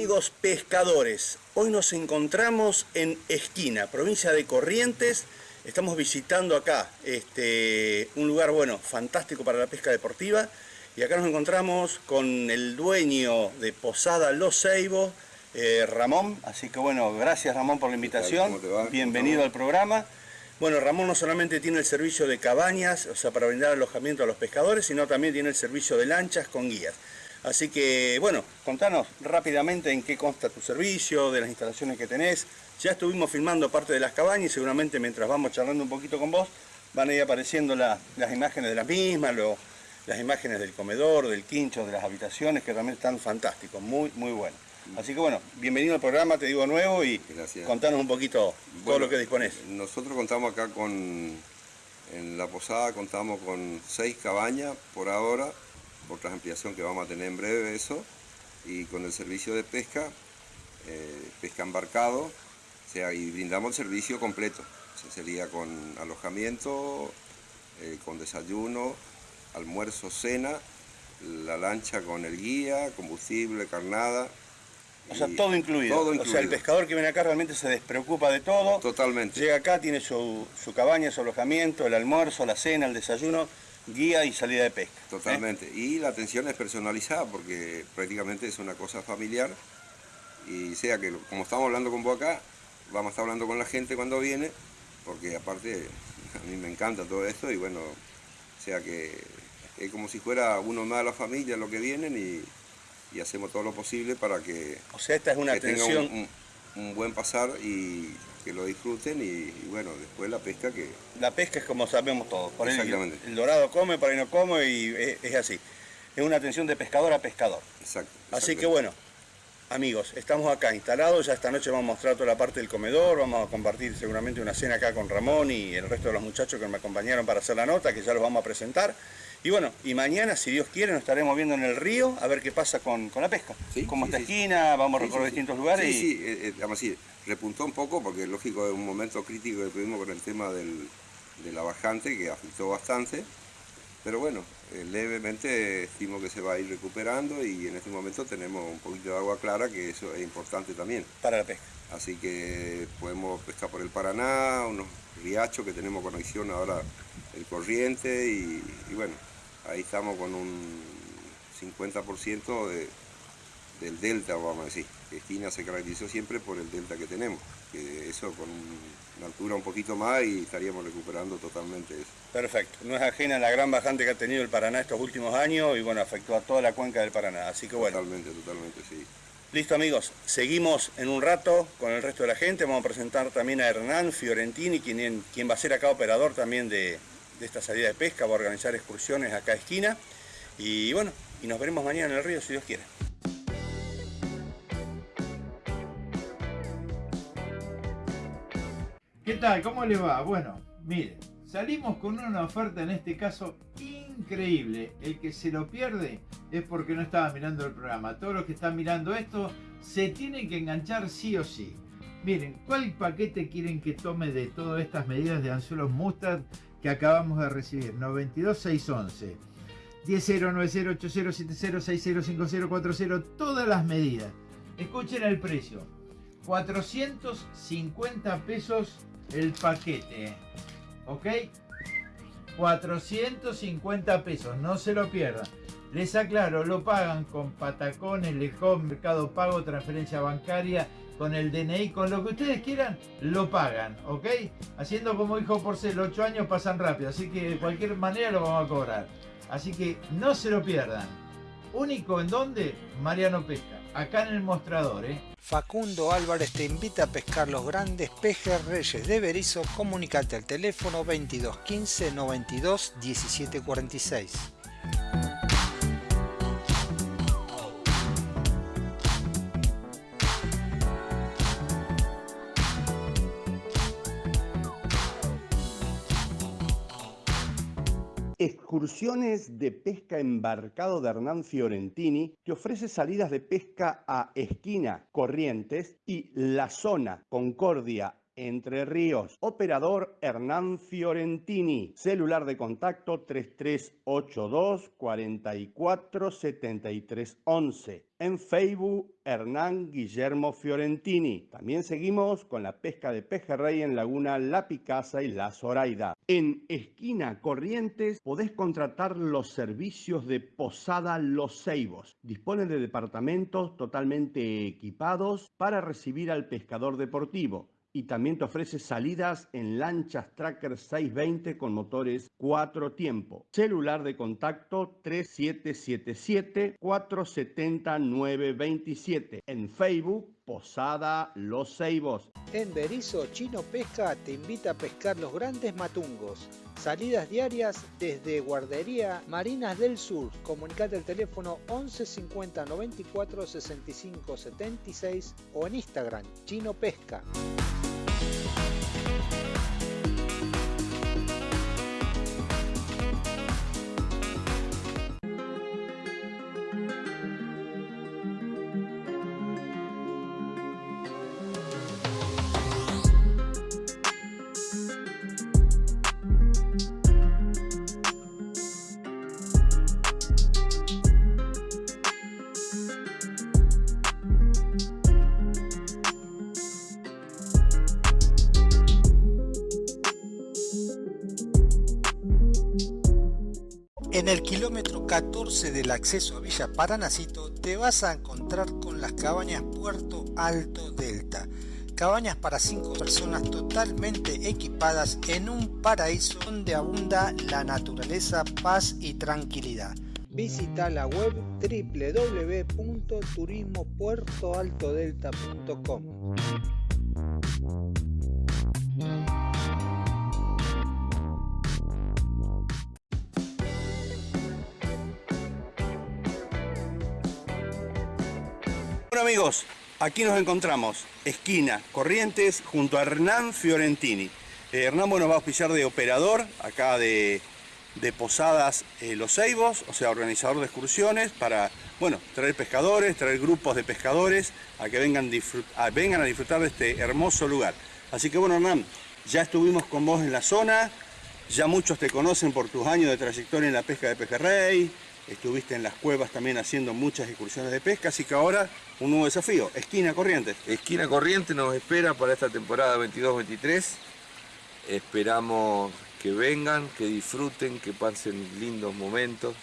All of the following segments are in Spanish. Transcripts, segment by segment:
Amigos pescadores, hoy nos encontramos en Esquina, provincia de Corrientes. Estamos visitando acá este, un lugar bueno, fantástico para la pesca deportiva. Y acá nos encontramos con el dueño de Posada Los Ceibos, eh, Ramón. Así que bueno, gracias Ramón por la invitación. Bienvenido al programa. Bueno, Ramón no solamente tiene el servicio de cabañas, o sea, para brindar alojamiento a los pescadores, sino también tiene el servicio de lanchas con guías. Así que, bueno, contanos rápidamente en qué consta tu servicio, de las instalaciones que tenés. Ya estuvimos filmando parte de las cabañas y seguramente mientras vamos charlando un poquito con vos, van a ir apareciendo las imágenes de las mismas, las imágenes del comedor, del quincho, de las habitaciones, que también están fantásticos, muy, muy buenos. Así que bueno, bienvenido al programa, te digo nuevo y contanos un poquito todo lo que dispones. Nosotros contamos acá con, en la posada contamos con seis cabañas por ahora, otra ampliación que vamos a tener en breve eso, y con el servicio de pesca, eh, pesca embarcado, o sea, y brindamos el servicio completo, sería con alojamiento, eh, con desayuno, almuerzo, cena, la lancha con el guía, combustible, carnada, o sea, todo incluido. O sea, el pescador que viene acá realmente se despreocupa de todo. Totalmente. Llega acá, tiene su, cabaña, su alojamiento, el almuerzo, la cena, el desayuno, guía y salida de pesca. ¿eh? Totalmente. Y la atención es personalizada porque prácticamente es una cosa familiar. Y sea que, como estamos hablando con vos acá, vamos a estar hablando con la gente cuando viene, porque aparte a mí me encanta todo esto y bueno, sea que es como si fuera uno más de la familia lo que vienen y y hacemos todo lo posible para que, o sea, esta es una atención... un, buen pasar y que lo disfruten y, bueno, después la pesca que... La pesca es como sabemos todos, por Exactamente. El, dorado come, por ahí no come y es, así. Es una atención de pescador a pescador. Exacto. Así que bueno, amigos, estamos acá instalados, ya esta noche vamos a mostrar toda la parte del comedor, vamos a compartir seguramente una cena acá con Ramón y el resto de los muchachos que me acompañaron para hacer la nota, que ya los vamos a presentar. Y bueno, y mañana, si Dios quiere, nos estaremos viendo en el río a ver qué pasa con, la pesca. Sí, Como esta esquina, vamos a recorrer distintos lugares. Sí, sí, eh, eh repuntó un poco porque lógico es un momento crítico que tuvimos con el tema del, de la bajante que afectó bastante. Pero bueno, eh, levemente estimo que se va a ir recuperando y en este momento tenemos un poquito de agua clara, que eso es importante también. Para la pesca. Así que podemos pescar por el Paraná, unos riachos que tenemos conexión ahora el corriente y bueno, ahí estamos con un 50% de, del delta, vamos a decir. Esquina se caracterizó siempre por el delta que tenemos, que eso con una altura un poquito más y estaríamos recuperando totalmente eso. Perfecto, no es ajena a la gran bajante que ha tenido el Paraná estos últimos años y bueno, afectó a toda la cuenca del Paraná, así que bueno. Totalmente, totalmente, sí. Listo amigos, seguimos en un rato con el resto de la gente, vamos a presentar también a Hernán Fiorentini, quien, quien va a ser acá operador también de, de esta salida de pesca, va a organizar excursiones acá a esquina. Y bueno, y nos veremos mañana en el río si Dios quiere. ¿Qué tal? ¿Cómo le va? Bueno, mire, salimos con una oferta en este caso increíble. El que se lo pierde es porque no estaba mirando el programa. Todos los que están mirando esto se tienen que enganchar sí o sí. Miren, ¿cuál paquete quieren que tome de todas estas medidas de anzuelos mustard que acabamos de recibir. 92611. 1090807060605040, todas las medidas. Escuchen el precio. 450 pesos el paquete. ¿Ok? 450 pesos, no se lo pierdan. Les aclaro, lo pagan con patacones, lejón, mercado pago, transferencia bancaria con el DNI, con lo que ustedes quieran, lo pagan, ¿ok? Haciendo como dijo Porcel, 8 años pasan rápido, así que de cualquier manera lo vamos a cobrar. Así que no se lo pierdan. Único en donde Mariano Pesca, acá en el mostrador, ¿eh? Facundo Álvarez te invita a pescar los grandes pejes reyes de Berizo. Comunicate al teléfono 2215 92 17 Excursiones de pesca embarcado de Hernán Fiorentini te ofrece salidas de pesca a Esquina, Corrientes y La Zona, Concordia, Entre Ríos. Operador Hernán Fiorentini. Celular de contacto 3382 44 73 11. En Facebook, Hernán Guillermo Fiorentini. También seguimos con la pesca de pejerrey en Laguna La Picasa y La Zoraida. En Esquina Corrientes podés contratar los servicios de Posada Los Ceibos. Dispone de departamentos totalmente equipados para recibir al pescador deportivo y también te ofrece salidas en lanchas Tracker 620 con motores 4 tiempo. Celular de contacto 3777 470 927. En Facebook Posada Los Ceibos. En Berizo, Chino Pesca te invita a pescar los grandes matungos. Salidas diarias desde Guardería Marinas del Sur. Comunicate al teléfono 11 50 94 65 76 o en Instagram Chino Pesca. 14 del acceso a Villa Paranacito te vas a encontrar con las cabañas Puerto Alto Delta. Cabañas para 5 personas totalmente equipadas en un paraíso donde abunda la naturaleza, paz y tranquilidad. Visita la web www.turismopuertoaltodelta.com. amigos, aquí nos encontramos, esquina Corrientes, junto a Hernán Fiorentini. Eh, Hernán bueno, va a auspiciar de operador, acá de, de Posadas eh, Los Ceibos, o sea, organizador de excursiones para, bueno, traer pescadores, traer grupos de pescadores a que vengan, a, vengan a disfrutar de este hermoso lugar. Así que bueno, Hernán, ya estuvimos con vos en la zona, ya muchos te conocen por tus años de trayectoria en la pesca de pejerrey, estuviste en las cuevas también haciendo muchas excursiones de pesca, así que ahora un nuevo desafío, esquina Corrientes. Esquina Corriente nos espera para esta temporada 22-23. Esperamos que vengan, que disfruten, que pasen lindos momentos.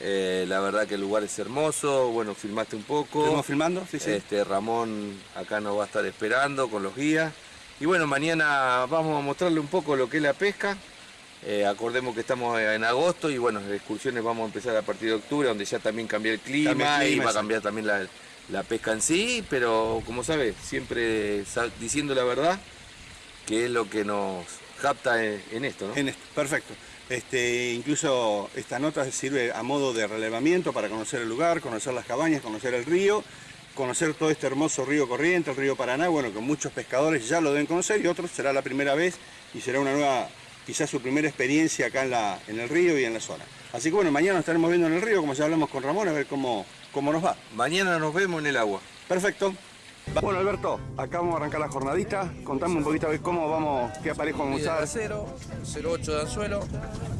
Eh, la verdad que el lugar es hermoso, bueno, filmaste un poco. ¿Estamos filmando? Sí, sí. Este, Ramón acá nos va a estar esperando con los guías. Y bueno, mañana vamos a mostrarle un poco lo que es la pesca. Eh, acordemos que estamos en agosto y bueno, las excursiones vamos a empezar a partir de octubre, donde ya también cambia el clima, y va a cambiar también la, la pesca en sí, pero como sabes, siempre diciendo la verdad, que es lo que nos capta en, en esto, ¿no? En esto, perfecto. Este, incluso esta nota sirve a modo de relevamiento para conocer el lugar, conocer las cabañas, conocer el río, conocer todo este hermoso río corriente, el río Paraná, bueno, que muchos pescadores ya lo deben conocer y otros será la primera vez y será una nueva, quizás su primera experiencia acá en, la, en el río y en la zona. Así que bueno, mañana nos estaremos viendo en el río, como ya hablamos con Ramón, a ver cómo, cómo nos va. Mañana nos vemos en el agua. Perfecto. Bueno, Alberto, acá vamos a arrancar la jornadita. Contame un poquito a ver cómo vamos, qué aparejo vamos a usar. acero, 0,8 de anzuelo,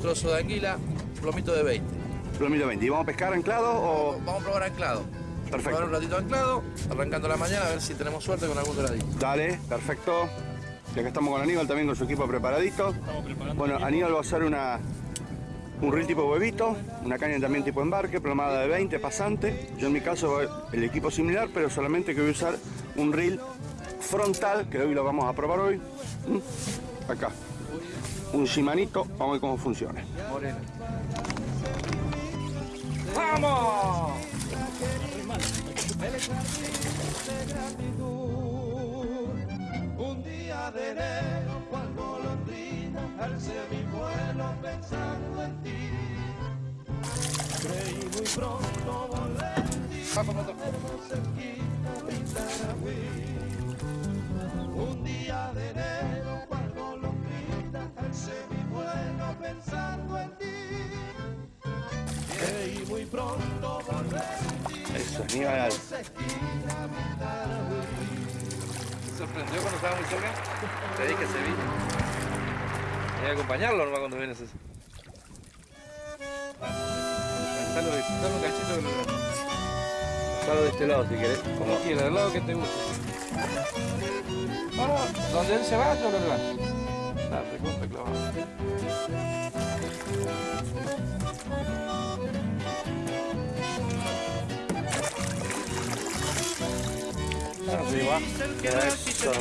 trozo de anguila, plomito de 20. Plomito 20. ¿Y vamos a pescar anclado o...? Vamos a probar anclado. Perfecto. Probar un ratito anclado, arrancando la mañana a ver si tenemos suerte con algún doradito. Dale, perfecto. Y acá estamos con Aníbal también con su equipo preparadito. Bueno, Aníbal va a usar una, un reel tipo huevito, una caña también tipo embarque, plomada de 20, pasante. Yo en mi caso el equipo similar, pero solamente que voy a usar un reel frontal, que hoy lo vamos a probar hoy. ¿Mm? Acá. Un Shimanito, vamos a ver cómo funciona. Un día de enero, cual golondrina, alcé mi vuelo pensando en ti. Creí muy pronto volver sorprendió cuando estaba muy cerca. Te dije que se vino. Hay que acompañarlo nomás cuando vienes eso. Lanzalo de, un cachito que lo Lanzalo de este lado si querés. Como quieras, del lado que te guste. Vamos, donde él se va, yo lo levanto. Ah, recontra clavado. Va. Eso.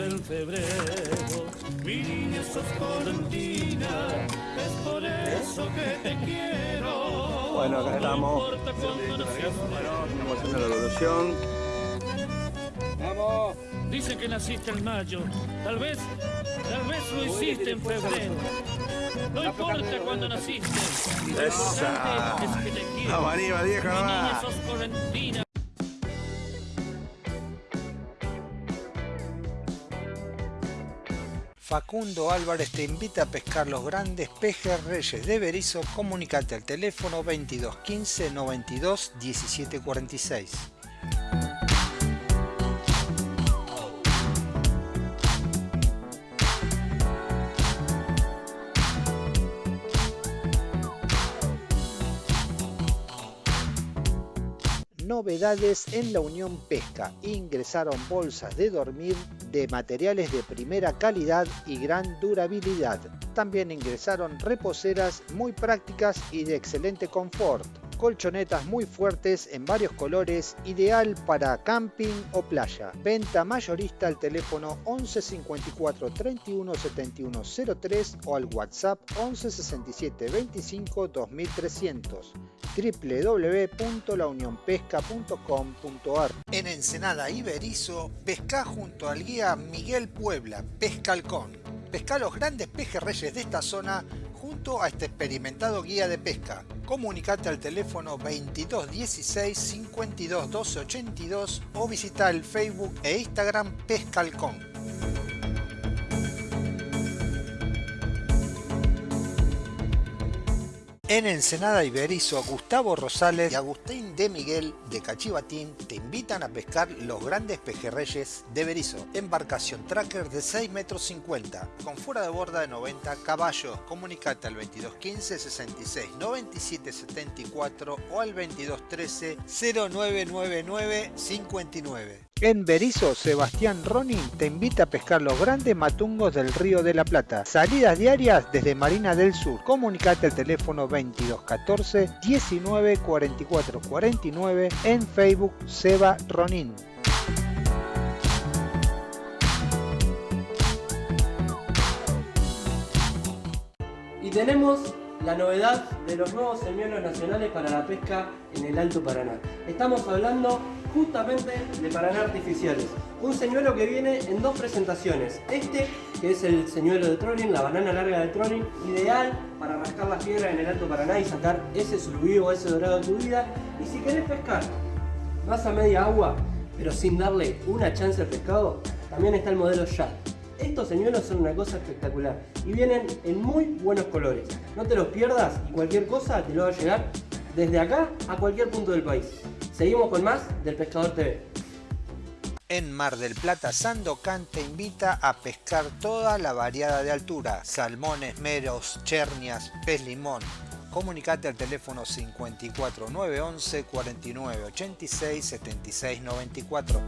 en febrero, mi niña sos colentina, es por eso que te quiero. Bueno, acá estamos. No importa cuándo naciste. Estamos haciendo la evolución. ¡Vamos! Dice que naciste en mayo, tal vez, tal vez lo hiciste en febrero. No importa cuándo naciste. Esa. es que te quiero. Vamos arriba, viejo, Mi niña sos colentina. Facundo Álvarez te invita a pescar los grandes pejes reyes de Berizo. Comunicate al teléfono 2215 92 17 Novedades en la Unión Pesca. Ingresaron bolsas de dormir de materiales de primera calidad y gran durabilidad. También ingresaron reposeras muy prácticas y de excelente confort. Colchonetas muy fuertes en varios colores, ideal para camping o playa. Venta mayorista al teléfono 11 54 31 71 03 o al WhatsApp 11 67 25 2300 www.launionpesca.com.ar En Ensenada Iberizo, pesca junto al guía Miguel Puebla, Pescalcón. Pesca los grandes pejerreyes de esta zona junto a este experimentado guía de pesca. Comunicate al teléfono 2216 52 12 82 o visita el Facebook e Instagram Pescalcón. En Ensenada Iberizo, Gustavo Rosales y Agustín de Miguel de Cachivatín te invitan a pescar los grandes pejerreyes de Berizo. Embarcación tracker de 6 metros 50 con fuera de borda de 90 caballos. Comunicate al 2215 66 97 74 o al 2213 0999 59. En Berizo, Sebastián Ronin te invita a pescar los grandes matungos del Río de la Plata. Salidas diarias desde Marina del Sur. Comunicate al teléfono 2214 19 44 49 en Facebook Seba Ronin. Y tenemos la novedad de los nuevos señuelos nacionales para la pesca en el Alto Paraná. Estamos hablando justamente de Paraná artificiales. Un señuelo que viene en dos presentaciones. Este, que es el señuelo de trolling, la banana larga de trolling, ideal para rascar las piedras en el Alto Paraná y sacar ese surubí o ese dorado de tu vida. Y si querés pescar más a media agua, pero sin darle una chance al pescado, también está el modelo Shad. Estos señuelos son una cosa espectacular y vienen en muy buenos colores. No te los pierdas y cualquier cosa te lo va a llegar desde acá a cualquier punto del país. Seguimos con más del Pescador TV. En Mar del Plata, Sandocan te invita a pescar toda la variada de altura. Salmones, meros, chernias, pez limón. Comunicate al teléfono 54 911 49 86 76 94.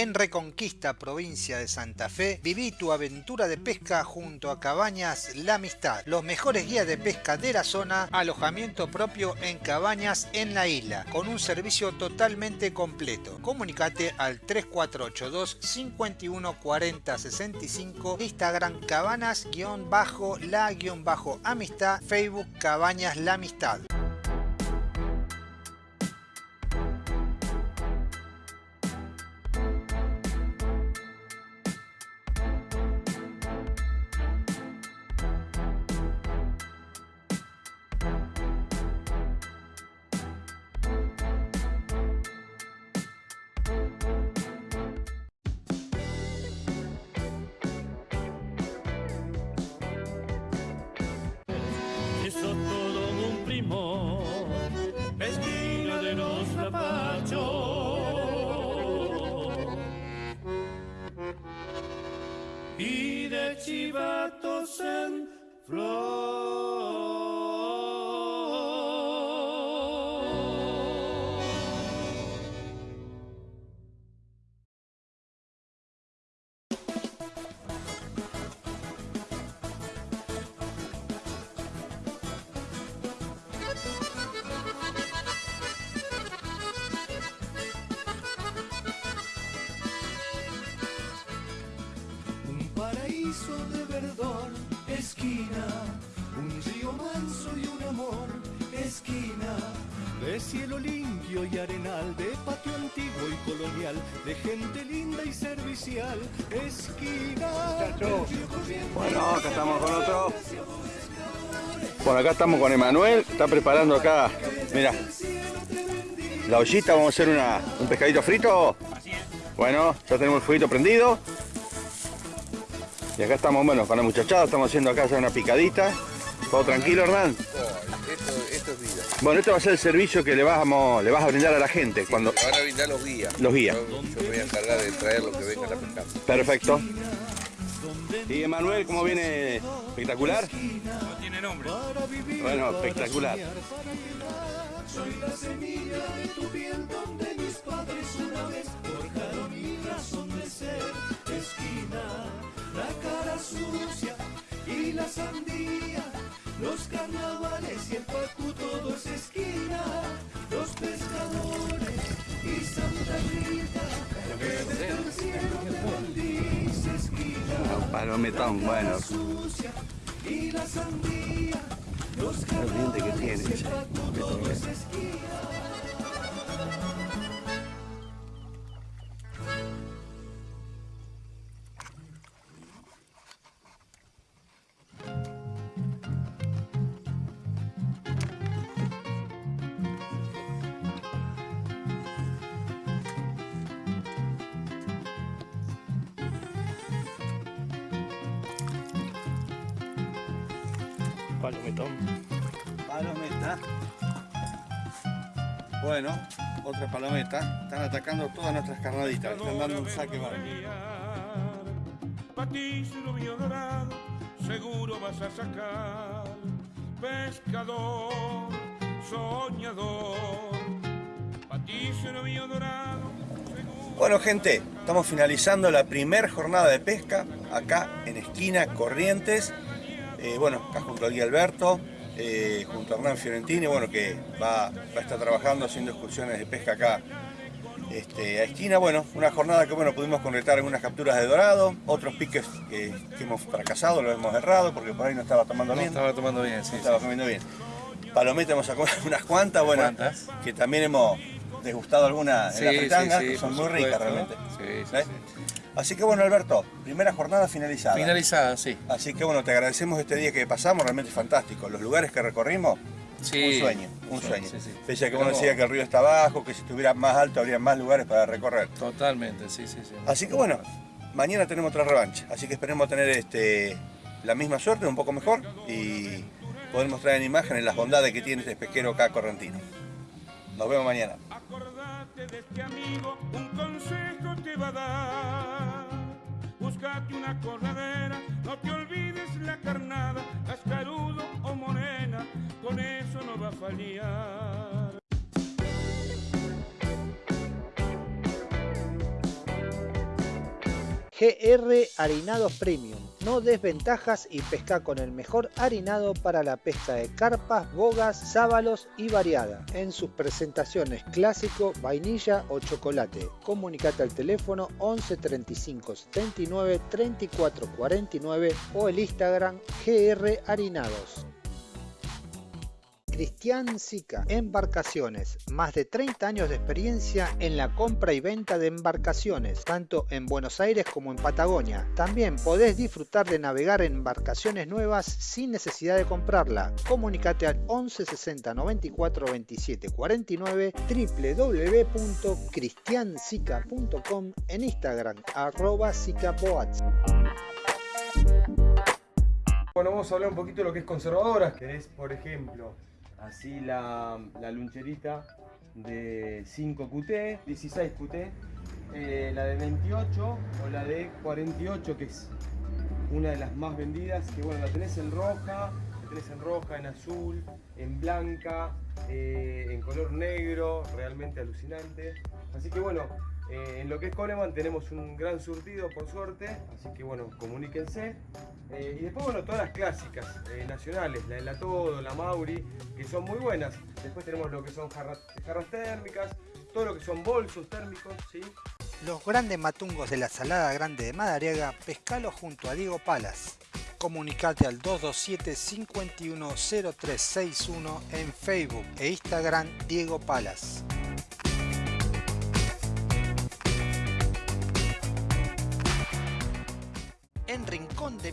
En Reconquista, provincia de Santa Fe, viví tu aventura de pesca junto a Cabañas La Amistad. Los mejores guías de pesca de la zona, alojamiento propio en cabañas en la isla, con un servicio totalmente completo. Comunicate al 3482 51 40 65, Instagram cabanas-la-amistad, Facebook Cabañas La Amistad. Y de de cielo limpio y arenal, de patio antiguo y colonial, de gente linda y servicial, esquina. Bueno, acá estamos con otro. Bueno, acá estamos con Emanuel, está preparando acá, mira, la ollita, vamos a hacer una- un pescadito frito. Bueno, ya tenemos el fueguito prendido. Y acá estamos, bueno, con la muchachada, estamos haciendo acá ya una picadita. ¿Todo tranquilo, Hernán? Bueno, este va a ser el servicio que le, vamos, le vas a brindar a la gente. cuando Te van a brindar los guías. Los guías. Yo, yo me voy a encargar de traer lo que venga a la pescar. Perfecto. ¿Y Emanuel cómo viene? ¿Espectacular? No tiene nombre. Bueno, espectacular. Soy la semilla de tu piel donde mis padres una vez forjaron mi razón de ser. Esquina, la cara sucia y la sandía, los carnavales y el pacu todo es esquina, los pescadores y Santa Rita, que desde el cielo te bendice esquina. Palometón, bueno. sucia y la sandía, los carnavales y el pacu todo es esquina. Palometón. Palometa. Bueno, otra palometa. Están atacando todas nuestras carnaditas. Están dando un saque. Patillo rubio dorado, seguro vas a sacar. Pescador, soñador. Rubio dorado, seguro. Bueno gente, estamos finalizando la primera jornada de pesca acá en esquina Corrientes. Eh, bueno, acá junto Alberto, eh, junto a Hernán Fiorentini, bueno, que va, va a estar trabajando haciendo excursiones de pesca acá este, a esquina. Bueno, una jornada que bueno, pudimos concretar algunas capturas de dorado, otros piques que, que hemos fracasado, los hemos errado porque por ahí no estaba tomando No bien. estaba tomando bien, sí. No estaba comiendo bien. Palometa hemos sacado unas cuantas, bueno, ¿Cuántas? que también hemos degustado algunas Sí, en la sí, fritanga, sí, que son muy ricas realmente. Sí, sí. Así que bueno, Alberto, primera jornada finalizada. Finalizada, sí. Así que bueno, te agradecemos este día que pasamos, realmente fantástico. Los lugares que recorrimos, Sí. un sueño, un sueño. Sí, sí. Pese a que uno Pero- decía que el río está abajo, que si estuviera más alto habría más lugares para recorrer. Totalmente, sí, sí, sí. Así que bueno, mañana tenemos otra revancha. Así que esperemos tener este, la misma suerte, un poco mejor, y poder mostrar en imágenes las bondades que tiene este pesquero acá correntino. Nos vemos mañana. De este amigo, un consejo te va a dar. Búscate una corredera, no te olvides la carnada, cascarudo o morena, con eso no va a fallar. GR Harinados Premium. No desventajas y pesca con el mejor harinado para la pesca de carpas, bogas, sábalos y variada. En sus presentaciones clásico, vainilla o chocolate. Comunicate al teléfono 11 35 79 34 49 o el Instagram GR Harinados. Cristian Sica, Embarcaciones, más de 30 años de experiencia en la compra y venta de embarcaciones, tanto en Buenos Aires como en Patagonia. También podés disfrutar de navegar en embarcaciones nuevas sin necesidad de comprarla. Comunicate al 11 60 94 27 49 www.cristiansica.com en Instagram arroba sicaboats. Bueno, vamos a hablar un poquito de lo que es conservadoras. Querés, por ejemplo, así la, la luncherita de 5 QT, 16 QT, la de 28 o la de 48 que es una de las más vendidas, que bueno, la tenés en roja, la tenés en roja, en azul, en blanca, eh, en color negro, realmente alucinante. Así que bueno, eh, en lo que es Coleman tenemos un gran surtido por suerte, así que bueno, comuníquense. Eh, y después bueno, todas las clásicas eh, nacionales, la de la Todo, la Mauri, que son muy buenas. Después tenemos lo que son jarras, térmicas, todo lo que son bolsos térmicos, ¿sí? Los grandes matungos de la Salada Grande de Madariaga, pescalo junto a Diego Palas. Comunicate al 227 510361 en Facebook e Instagram Diego Palas.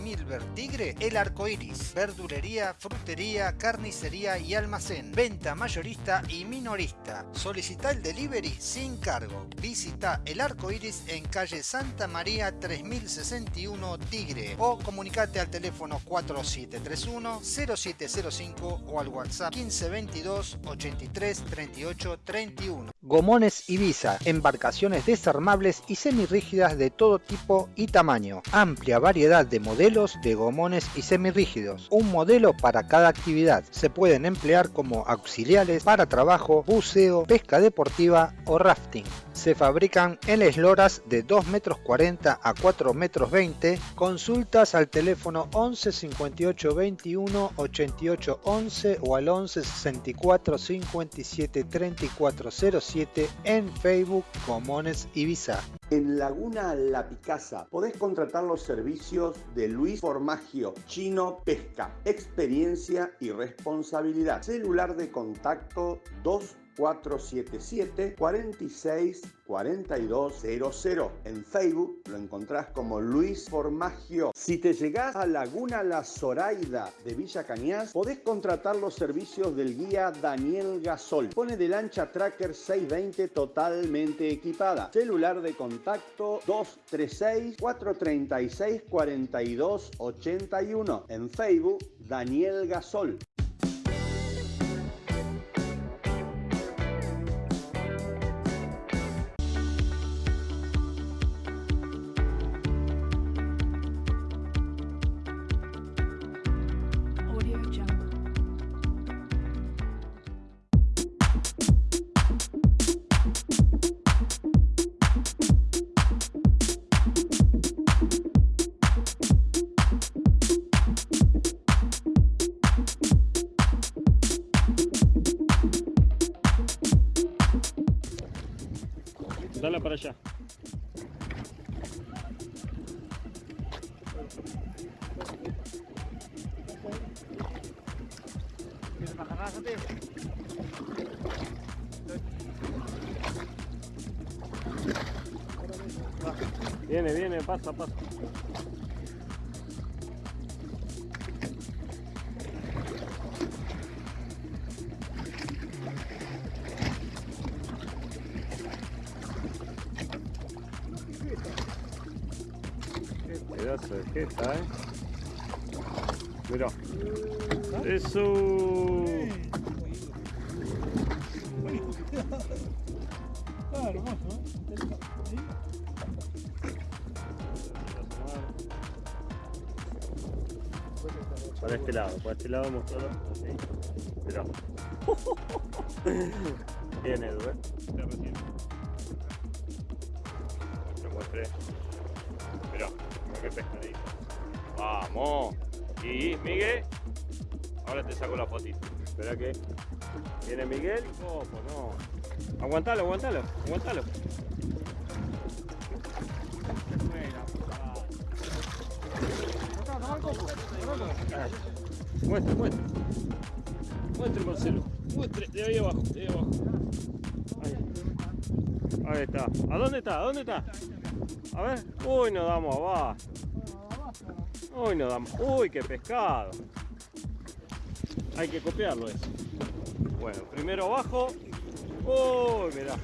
Milver Tigre, El Arco Iris, verdulería, frutería, carnicería y almacén, venta mayorista y minorista. Solicita el delivery sin cargo. Visita El Arco Iris en calle Santa María 3061 Tigre o comunicate al teléfono 4731-0705 o al WhatsApp 1522 83 38 31. Gomones Ibiza, embarcaciones desarmables y semirrígidas de todo tipo y tamaño. Amplia variedad de modelos de gomones y semirrígidos. Un modelo para cada actividad. Se pueden emplear como auxiliares para trabajo, buceo, pesca deportiva o rafting. Se fabrican en esloras de 2 metros 40 a 4 metros 20. Consultas al teléfono 11 58 21 88 11 o al 11 64 57 34 07 en Facebook Gomones Ibiza. En Laguna La Picasa podés contratar los servicios de Luis Formagio, Chino Pesca, experiencia y responsabilidad. Celular de contacto 2477 46 4200. En Facebook lo encontrás como Luis Formagio. Si te llegás a Laguna La Zoraida de Villa Cañas, podés contratar los servicios del guía Daniel Gasol. Pone de lancha Tracker 620 totalmente equipada. Celular de contacto 236 436 4281. En Facebook Daniel Gasol. Viene, viene, pasa, pasa. Qué pedazo eh. Para este lado, para este lado mostrarlo así. Mirá. Bien, Edu, ¿eh? Recién. Te muestre. Mirá, mirá qué pescadito. Vamos. Y Miguel. Ahora te saco la fotito. Espera que. Viene Miguel y Copo, no. Aguantalo, aguantalo, aguantalo. Muestre, muestre. Muestre, Marcelo. Muestre, de ahí abajo, de ahí abajo. Ahí. Está. ¿A dónde está? ¿A dónde está? A ver. Uy, nos damos abajo. Uy, nos damos. Uy, qué pescado. Hay que copiarlo eso. Bueno, primero abajo. Uy, mirá.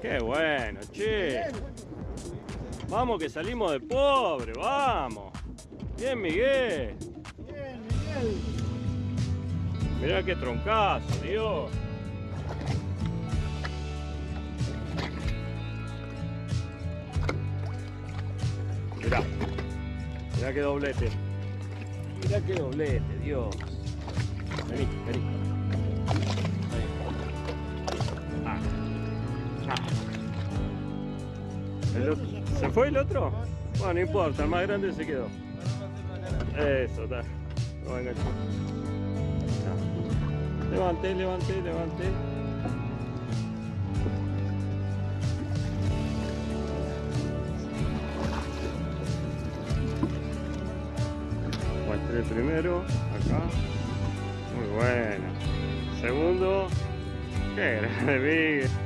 Qué bueno, che. Vamos que salimos de pobre, vamos. Bien, Miguel. Mirá qué troncazo, Dios. Mirá. Mirá qué doblete. Mirá qué doblete, Dios. Vení, vení. Ahí. Ah. Ah. ¿El otro? ¿Se fue el otro? Bueno, no importa, el más grande se quedó. Eso, está. Lo. Levanté, levanté, levanté. Muestré el primero, acá. Muy bueno. Segundo. Qué grande, Miguel.